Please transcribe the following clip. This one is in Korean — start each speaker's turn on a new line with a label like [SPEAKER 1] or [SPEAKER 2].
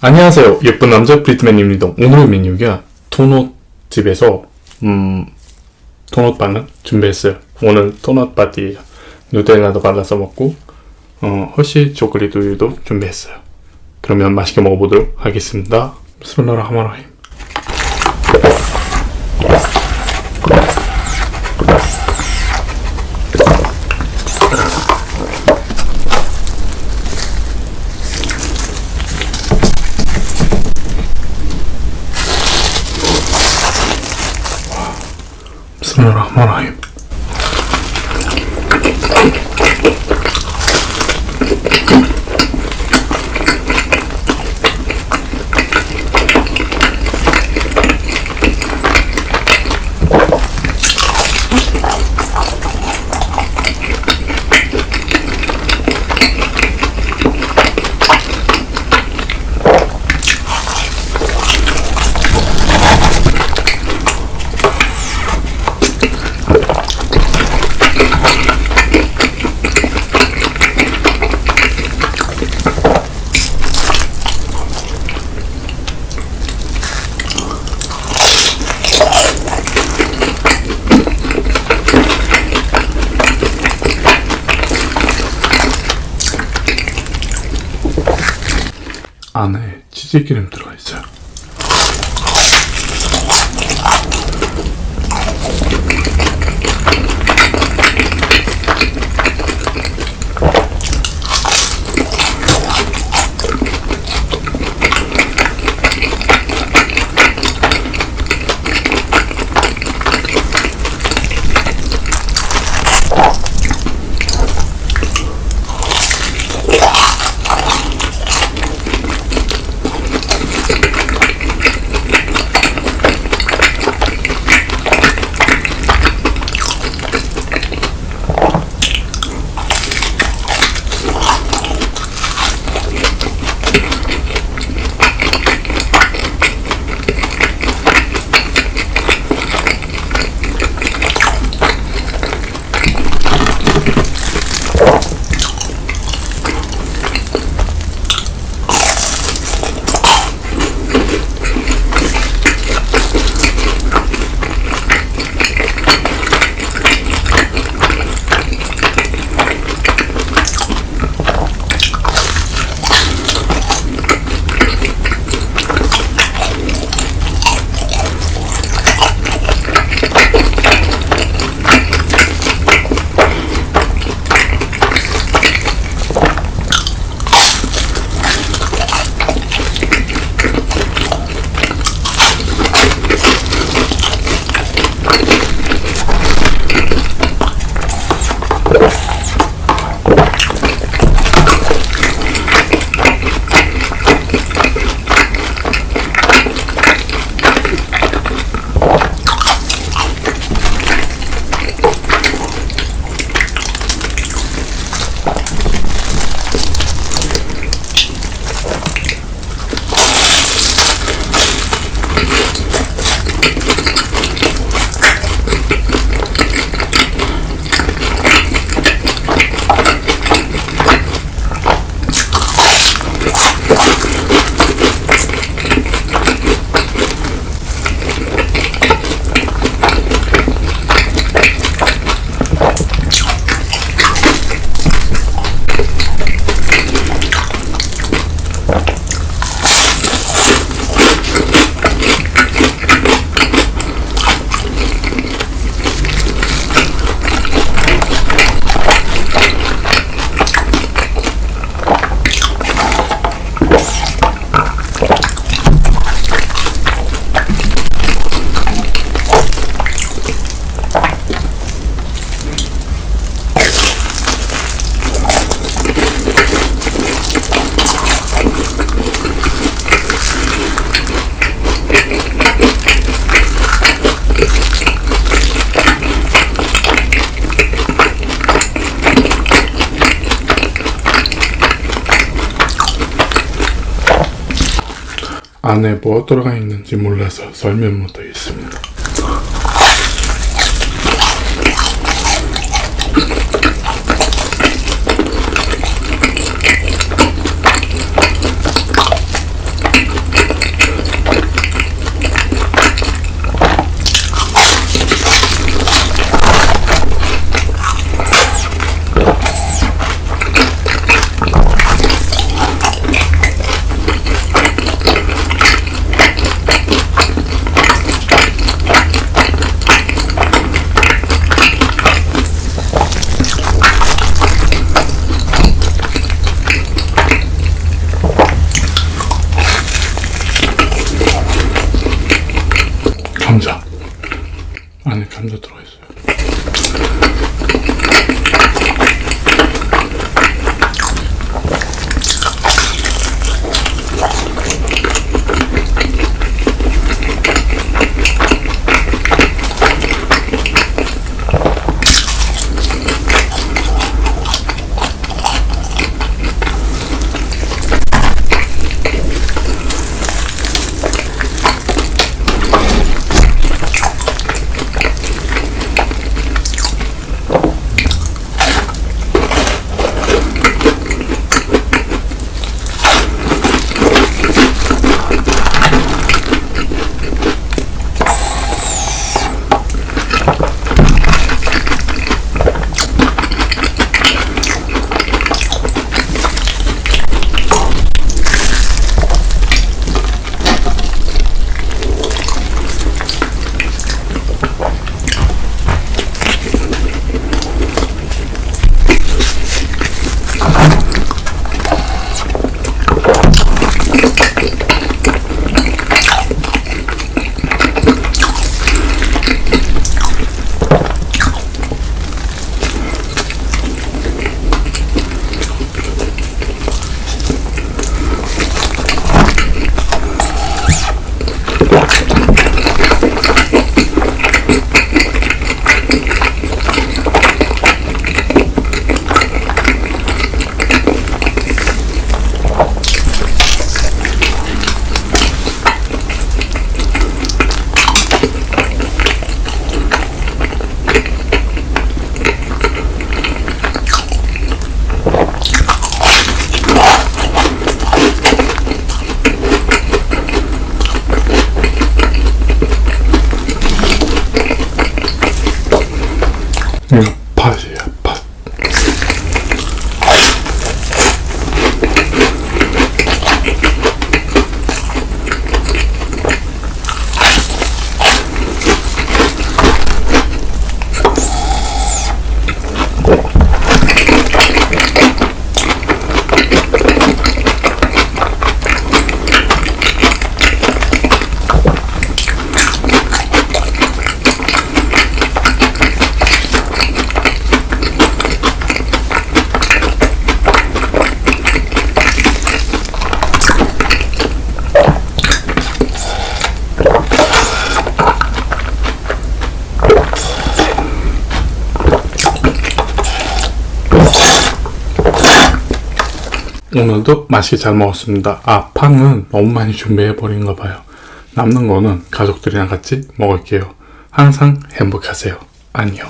[SPEAKER 1] 안녕하세요. 예쁜 남자 브리트맨입니다. 오늘의 메뉴가 토넛 집에서 음 토넛 빵을 준비했어요. 오늘 토넛 파티예요. 누텔라도 발라서 먹고 어, 허쉬 초콜릿 우유도 준비했어요. 그러면 맛있게 먹어보도록 하겠습니다. 스물라라하마라 بسم الله الرحمن الرحيم. 안에 치즈기름 들어가 있어요. 안에 뭐 들어가 있는지 몰라서 설명 못하겠습니다. 오늘도 맛있게 잘 먹었습니다. 아, 팡은 너무 많이 준비해버린가 봐요. 남는 거는 가족들이랑 같이 먹을게요. 항상 행복하세요. 안녕.